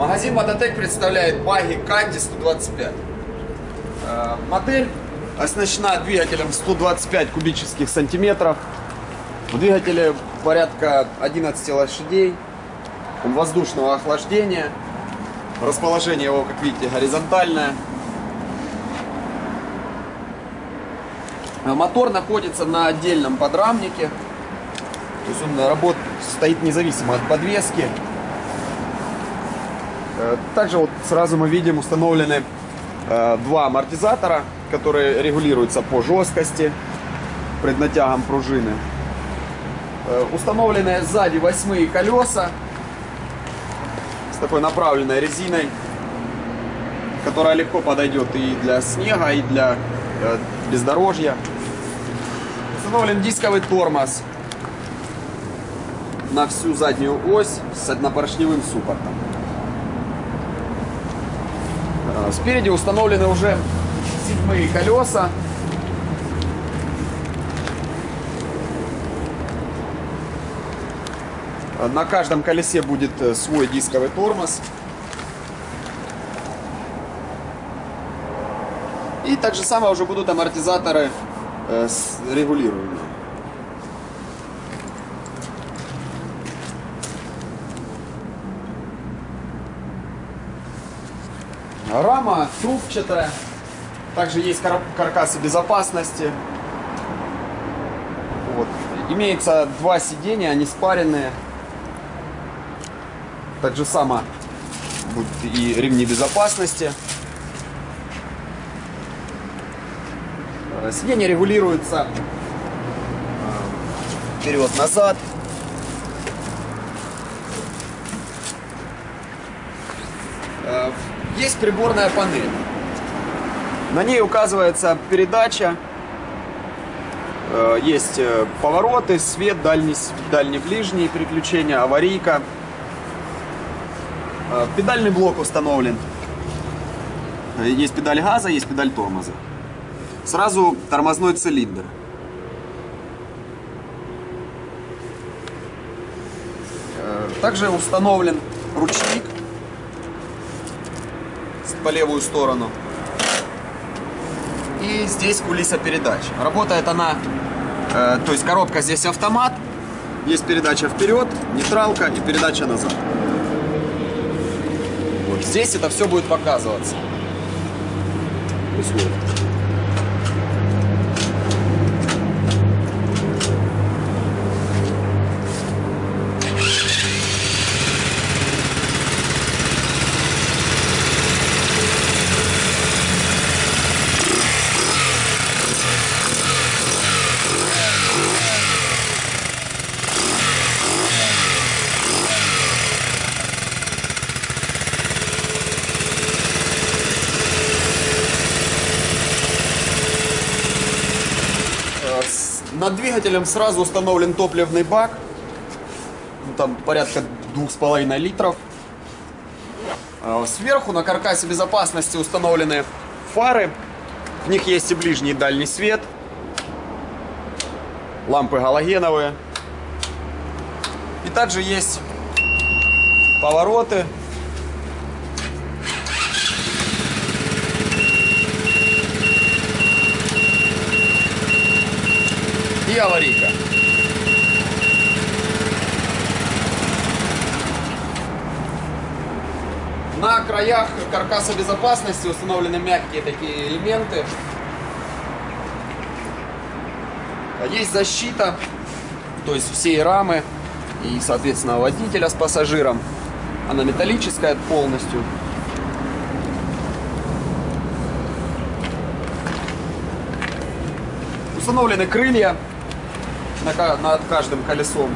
Магазин Мототек представляет баги Канди 125. Э, Модель оснащена двигателем 125 кубических сантиметров. В двигателе порядка 11 лошадей. Он воздушного охлаждения. Расположение его, как видите, горизонтальное. Э, Мотор находится на отдельном подрамнике. То есть он работает, стоит независимо от подвески. Э, Также вот сразу мы видим установлены э, два амортизатора, которые регулируются по жесткости преднатягом пружины. Э, Установлены сзади восьмые колеса с такой направленной резиной, которая легко подойдет и для снега, и для бездорожья. Установлен дисковый тормоз на всю заднюю ось с однопоршневым суппортом. Э, Спереди установлены уже седьмые колеса. Э, На каждом колесе будет э, свой дисковый тормоз. И так же самое уже будут амортизаторы э, регулируемые. Рама трубчатая. Также есть кар- каркасы безопасности. Вот. Имеется два сидения, они спаренные. Так же само будут и ремни безопасности. Э, Сиденье регулируется э, вперед-назад. Есть приборная панель. На ней указывается передача. Э, Есть э, повороты, свет, дальний, дальний-ближний переключение, аварийка. Э, Педальный блок установлен. Есть педаль газа, есть педаль тормоза. Сразу тормозной цилиндр. Также установлен ручник по левую сторону. И здесь кулиса передач. Работает она, э, то есть коробка здесь автомат, есть передача вперед, нейтралка и передача назад. Вот здесь это все будет показываться. Условно. Над двигателем сразу установлен топливный бак. Ну, Там порядка двух с половиной литров. Э, Сверху на каркасе безопасности установлены фары. В них есть и ближний и дальний свет. Лампы галогеновые. И также есть повороты. И аварийка. На краях каркаса безопасности установлены мягкие такие элементы. Есть защита, то есть всей рамы и, соответственно, водителя с пассажиром. Она металлическая полностью. Установлены крылья на над каждым колесом.